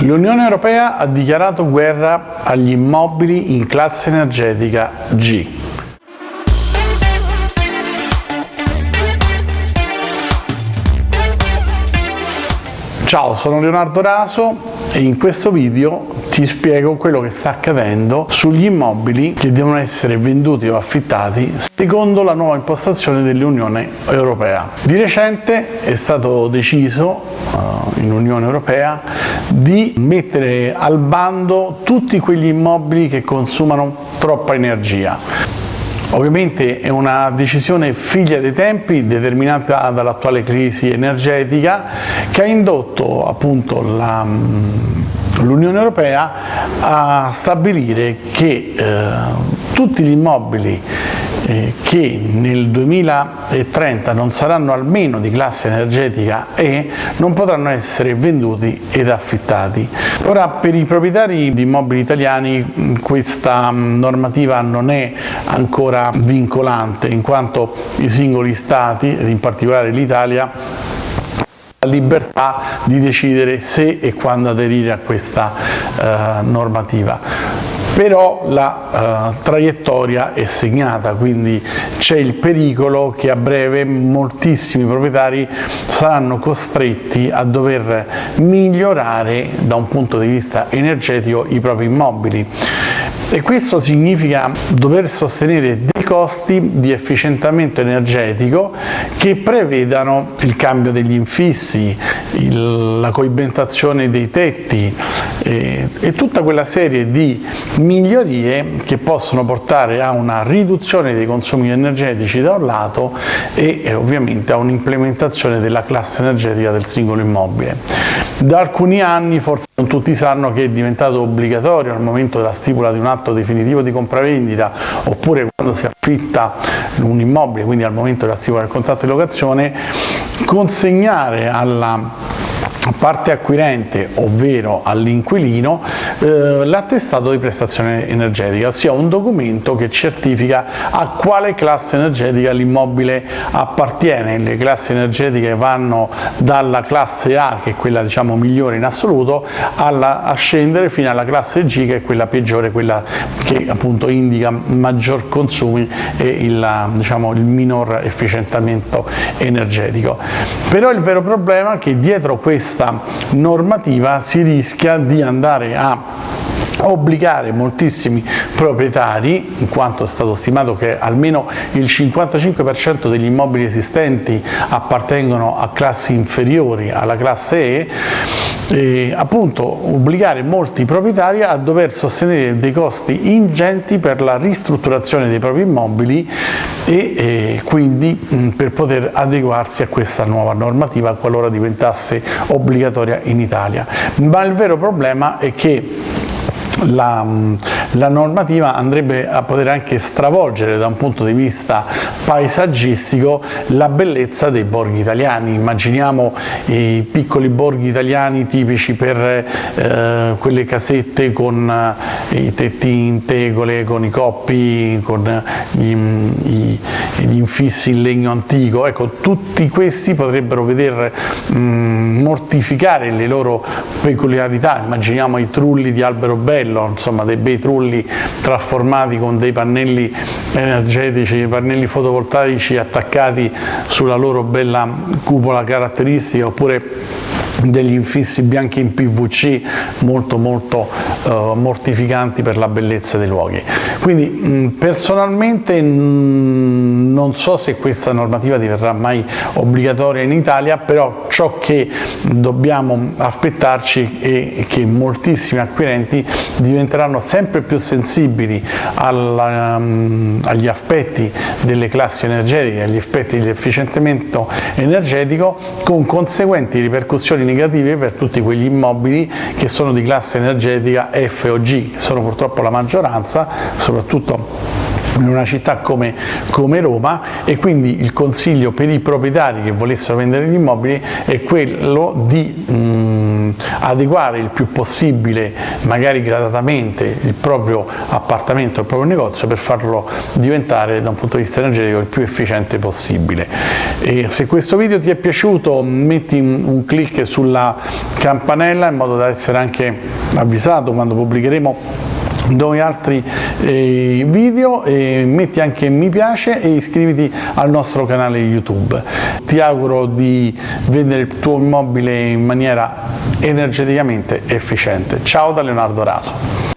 L'Unione Europea ha dichiarato guerra agli immobili in classe energetica G. Ciao, sono Leonardo Raso e in questo video ti spiego quello che sta accadendo sugli immobili che devono essere venduti o affittati secondo la nuova impostazione dell'Unione Europea. Di recente è stato deciso uh, in Unione Europea di mettere al bando tutti quegli immobili che consumano troppa energia. Ovviamente è una decisione figlia dei tempi determinata dall'attuale crisi energetica che ha indotto appunto la l'Unione Europea a stabilire che eh, tutti gli immobili eh, che nel 2030 non saranno almeno di classe energetica E non potranno essere venduti ed affittati. Ora per i proprietari di immobili italiani questa normativa non è ancora vincolante in quanto i singoli stati, ed in particolare l'Italia, libertà di decidere se e quando aderire a questa eh, normativa però la uh, traiettoria è segnata, quindi c'è il pericolo che a breve moltissimi proprietari saranno costretti a dover migliorare da un punto di vista energetico i propri immobili e questo significa dover sostenere dei costi di efficientamento energetico che prevedano il cambio degli infissi, il, la coibentazione dei tetti e, e tutta quella serie di migliorie che possono portare a una riduzione dei consumi energetici da un lato e, e ovviamente a un'implementazione della classe energetica del singolo immobile. Da alcuni anni forse non tutti sanno che è diventato obbligatorio al momento della stipula di un atto definitivo di compravendita oppure quando si affitta un immobile, quindi al momento della stipula del contratto di locazione, consegnare alla parte acquirente, ovvero all'inquilino, eh, l'attestato di prestazione energetica, ossia un documento che certifica a quale classe energetica l'immobile appartiene. Le classi energetiche vanno dalla classe A, che è quella diciamo, migliore in assoluto, alla, a scendere fino alla classe G, che è quella peggiore, quella che appunto indica maggior consumi e il, diciamo, il minor efficientamento energetico. Però il vero problema è che dietro questo questa normativa si rischia di andare a obbligare moltissimi proprietari, in quanto è stato stimato che almeno il 55% degli immobili esistenti appartengono a classi inferiori alla classe E, e appunto obbligare molti proprietari a dover sostenere dei costi ingenti per la ristrutturazione dei propri immobili e, e quindi mh, per poter adeguarsi a questa nuova normativa qualora diventasse obbligatoria in Italia. Ma il vero problema è che la, la, normativa andrebbe a poter anche stravolgere da un punto di vista paesaggistico la bellezza dei borghi italiani. Immaginiamo i piccoli borghi italiani tipici per eh, quelle casette con eh, i tetti in tegole, con i coppi, con gli, i, gli infissi in legno antico. Ecco, tutti questi potrebbero veder mh, mortificare le loro peculiarità. Immaginiamo i trulli di albero bello bello, insomma dei bei trulli trasformati con dei pannelli energetici, pannelli fotovoltaici attaccati sulla loro bella cupola caratteristica oppure degli infissi bianchi in PVC molto molto uh, mortificanti per la bellezza dei luoghi. Quindi mh, personalmente mh, non so se questa normativa diverrà mai obbligatoria in Italia, però ciò che dobbiamo aspettarci è che moltissimi acquirenti diventeranno sempre più sensibili alla, um, agli aspetti delle classi energetiche, agli aspetti di efficientamento energetico con conseguenti ripercussioni negative per tutti quegli immobili che sono di classe energetica F o G, sono purtroppo la maggioranza, soprattutto in una città come, come, Roma e quindi il consiglio per i proprietari che volessero vendere gli immobili è quello di mh, mm, adeguare il più possibile, magari gradatamente, il proprio appartamento, il proprio negozio per farlo diventare da un punto di vista energetico il più efficiente possibile. E se questo video ti è piaciuto metti un, clic sulla campanella in modo da essere anche avvisato quando pubblicheremo nuovi altri eh, video e metti anche mi piace e iscriviti al nostro canale YouTube. Ti auguro di vendere il tuo immobile in maniera energeticamente efficiente. Ciao da Leonardo Raso.